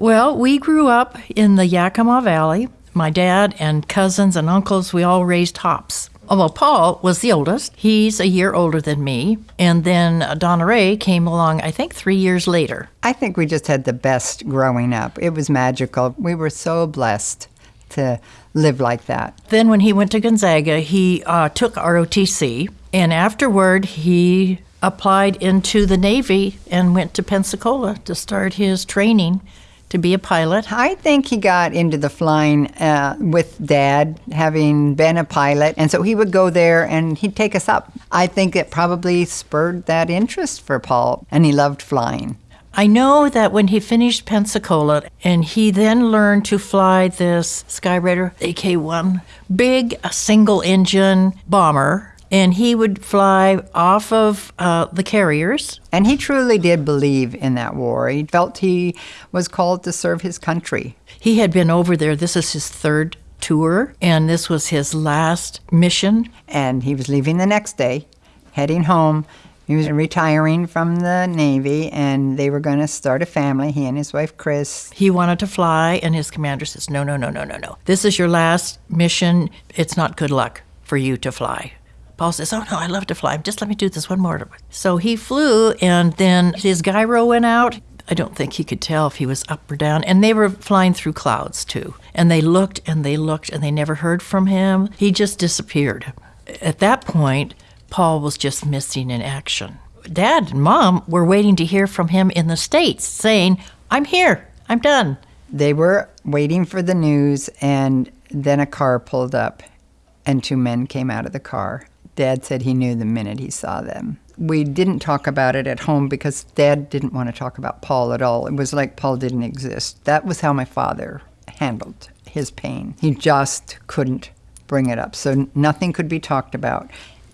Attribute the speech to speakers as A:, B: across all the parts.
A: Well, we grew up in the Yakima Valley. My dad and cousins and uncles, we all raised hops. Well, Paul was the oldest. He's a year older than me. And then Donna Ray came along, I think, three years later.
B: I think we just had the best growing up. It was magical. We were so blessed to live like that.
A: Then, when he went to Gonzaga, he uh, took ROTC. And afterward, he applied into the Navy and went to Pensacola to start his training to be a pilot.
B: I think he got into the flying uh, with dad, having been a pilot. And so he would go there and he'd take us up. I think it probably spurred that interest for Paul, and he loved flying.
A: I know that when he finished Pensacola and he then learned to fly this Skyraider AK 1, big single engine bomber and he would fly off of uh, the carriers.
B: And he truly did believe in that war. He felt he was called to serve his country.
A: He had been over there. This is his third tour, and this was his last mission.
B: And he was leaving the next day, heading home. He was retiring from the Navy, and they were going to start a family, he and his wife, Chris.
A: He wanted to fly, and his commander says, No, no, no, no, no, no. This is your last mission. It's not good luck for you to fly. Paul says, Oh no, I love to fly. Just let me do this one more. So he flew, and then his gyro went out. I don't think he could tell if he was up or down. And they were flying through clouds too. And they looked and they looked and they never heard from him. He just disappeared. At that point, Paul was just missing in action. Dad and mom were waiting to hear from him in the States saying, I'm here, I'm done.
B: They were waiting for the news, and then a car pulled up, and two men came out of the car. Dad said he knew the minute he saw them. We didn't talk about it at home because Dad didn't want to talk about Paul at all. It was like Paul didn't exist. That was how my father handled his pain. He just couldn't bring it up. So nothing could be talked about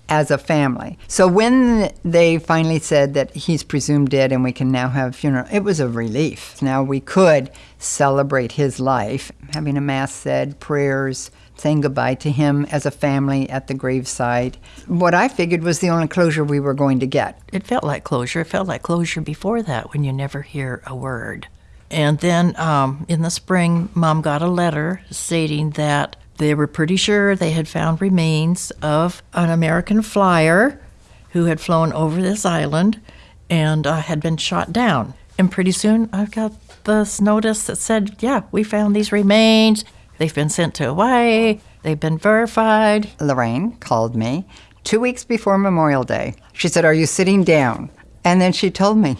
B: as a family. So when they finally said that he's presumed dead and we can now have a funeral, it was a relief. Now we could celebrate his life, having a mass said, prayers, saying goodbye to him as a family at the graveside. What I figured was the only closure we were going to get.
A: It felt like closure. It felt like closure before that when you never hear a word. And then um, in the spring, mom got a letter stating that they were pretty sure they had found remains of an American flyer who had flown over this island and uh, had been shot down. And pretty soon I got this notice that said, Yeah, we found these remains. They've been sent to Hawaii. They've been verified.
B: Lorraine called me two weeks before Memorial Day. She said, Are you sitting down? And then she told me,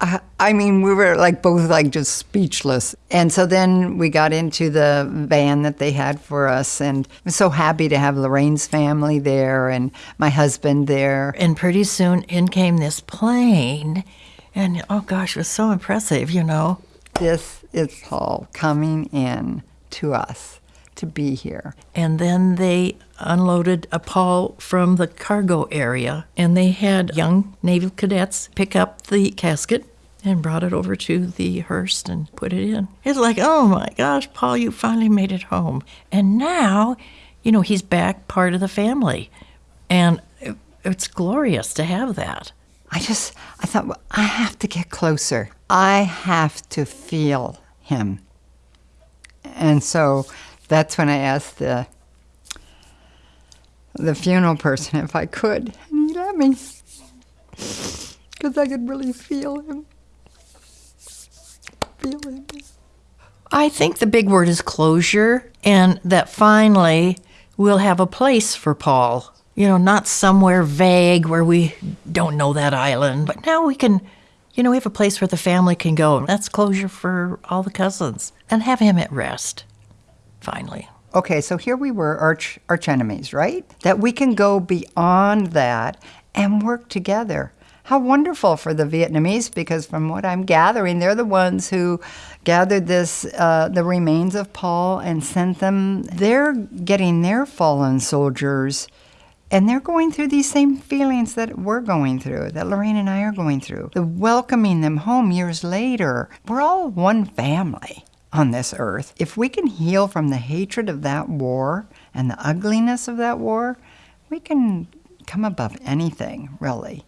B: I, I mean, we were like both like just speechless. And so then we got into the van that they had for us, and I'm so happy to have Lorraine's family there and my husband there.
A: And pretty soon in came this plane, and oh gosh, it was so impressive, you know.
B: This is all coming in to us to be here.
A: And then they unloaded a Paul from the cargo area, and they had young naval cadets pick up the casket and brought it over to the hearse and put it in. It's like, oh my gosh, Paul, you finally made it home. And now, you know, he's back part of the family. And it's glorious to have that.
B: I just, I thought, well, I have to get closer. I have to feel him. And so that's when I asked the the funeral person if I could, and he let me because I could really feel him. Feel him.
A: I think the big word is closure, and that finally we'll have a place for Paul you know, not somewhere vague where we don't know that island. But now we can, you know, we have a place where the family can go. That's closure for all the cousins and have him at rest, finally.
B: Okay, so here we were, arch, arch enemies, right? That we can go beyond that and work together. How wonderful for the Vietnamese, because from what I'm gathering, they're the ones who gathered this, uh, the remains of Paul and sent them. They're getting their fallen soldiers and they're going through these same feelings that we're going through, that Lorraine and I are going through. The welcoming them home years later. We're all one family on this earth. If we can heal from the hatred of that war and the ugliness of that war, we can come above anything, really.